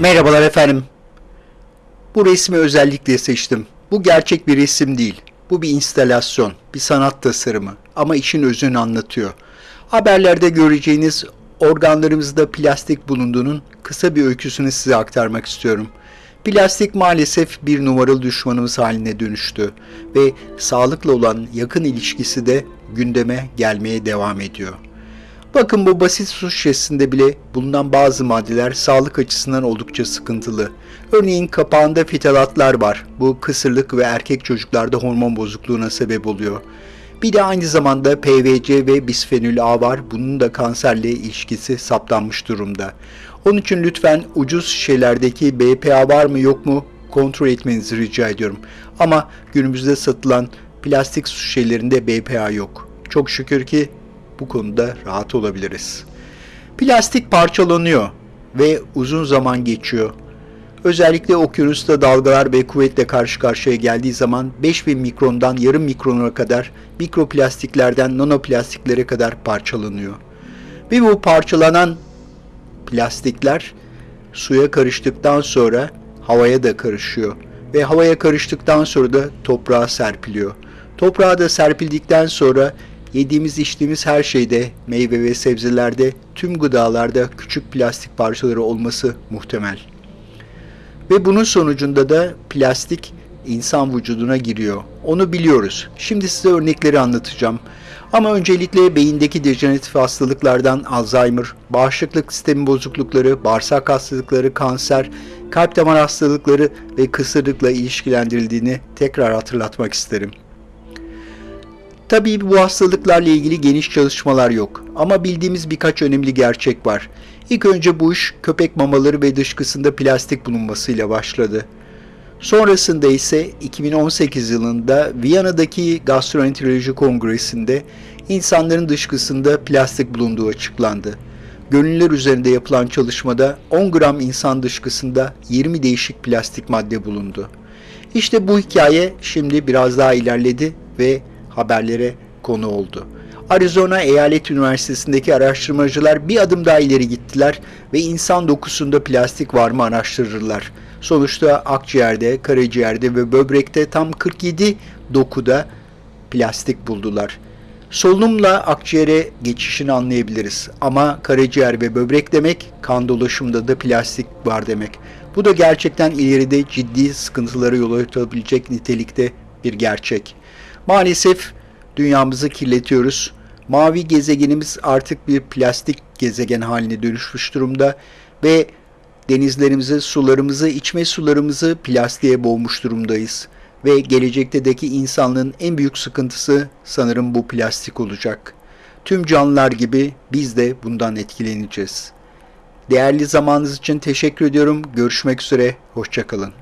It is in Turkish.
Merhabalar efendim. Bu resmi özellikle seçtim. Bu gerçek bir resim değil. Bu bir instalasyon, bir sanat tasarımı ama işin özünü anlatıyor. Haberlerde göreceğiniz organlarımızda plastik bulunduğunun kısa bir öyküsünü size aktarmak istiyorum. Plastik maalesef bir numaralı düşmanımız haline dönüştü ve sağlıkla olan yakın ilişkisi de gündeme gelmeye devam ediyor. Bakın bu basit su şişesinde bile bulunan bazı maddeler sağlık açısından oldukça sıkıntılı. Örneğin kapağında fitalatlar var. Bu kısırlık ve erkek çocuklarda hormon bozukluğuna sebep oluyor. Bir de aynı zamanda PVC ve bisfenol A var. Bunun da kanserle ilişkisi saptanmış durumda. Onun için lütfen ucuz şişelerdeki BPA var mı yok mu kontrol etmenizi rica ediyorum. Ama günümüzde satılan plastik su şişelerinde BPA yok. Çok şükür ki bu konuda rahat olabiliriz. Plastik parçalanıyor ve uzun zaman geçiyor. Özellikle okyanusta dalgalar ve kuvvetle karşı karşıya geldiği zaman 5000 mikrondan yarım mikrona kadar mikroplastiklerden nanoplastiklere kadar parçalanıyor. Ve bu parçalanan plastikler suya karıştıktan sonra havaya da karışıyor ve havaya karıştıktan sonra da toprağa serpiliyor. Toprağa da serpildikten sonra Yediğimiz içtiğimiz her şeyde, meyve ve sebzelerde, tüm gıdalarda küçük plastik parçaları olması muhtemel. Ve bunun sonucunda da plastik insan vücuduna giriyor. Onu biliyoruz. Şimdi size örnekleri anlatacağım. Ama öncelikle beyindeki dejeneratif hastalıklardan Alzheimer, bağışıklık sistemi bozuklukları, bağırsak hastalıkları, kanser, kalp damar hastalıkları ve kısırlıkla ilişkilendirildiğini tekrar hatırlatmak isterim. Tabii bu hastalıklarla ilgili geniş çalışmalar yok ama bildiğimiz birkaç önemli gerçek var. İlk önce bu iş köpek mamaları ve dışkısında plastik bulunmasıyla başladı. Sonrasında ise 2018 yılında Viyana'daki Gastroenteroloji Kongresi'nde insanların dışkısında plastik bulunduğu açıklandı. Gönüller üzerinde yapılan çalışmada 10 gram insan dışkısında 20 değişik plastik madde bulundu. İşte bu hikaye şimdi biraz daha ilerledi ve haberlere konu oldu. Arizona Eyalet Üniversitesi'ndeki araştırmacılar bir adım daha ileri gittiler ve insan dokusunda plastik var mı araştırırlar. Sonuçta akciğerde, karaciğerde ve böbrekte tam 47 dokuda plastik buldular. Solunumla akciğere geçişini anlayabiliriz ama karaciğer ve böbrek demek kan dolaşımında da plastik var demek. Bu da gerçekten ileride ciddi sıkıntılara yol açabilecek nitelikte bir gerçek. Maalesef dünyamızı kirletiyoruz. Mavi gezegenimiz artık bir plastik gezegen haline dönüşmüş durumda ve denizlerimizi, sularımızı, içme sularımızı plastiğe boğmuş durumdayız. Ve gelecekteki insanlığın en büyük sıkıntısı sanırım bu plastik olacak. Tüm canlılar gibi biz de bundan etkileneceğiz. Değerli zamanınız için teşekkür ediyorum. Görüşmek üzere, hoşçakalın.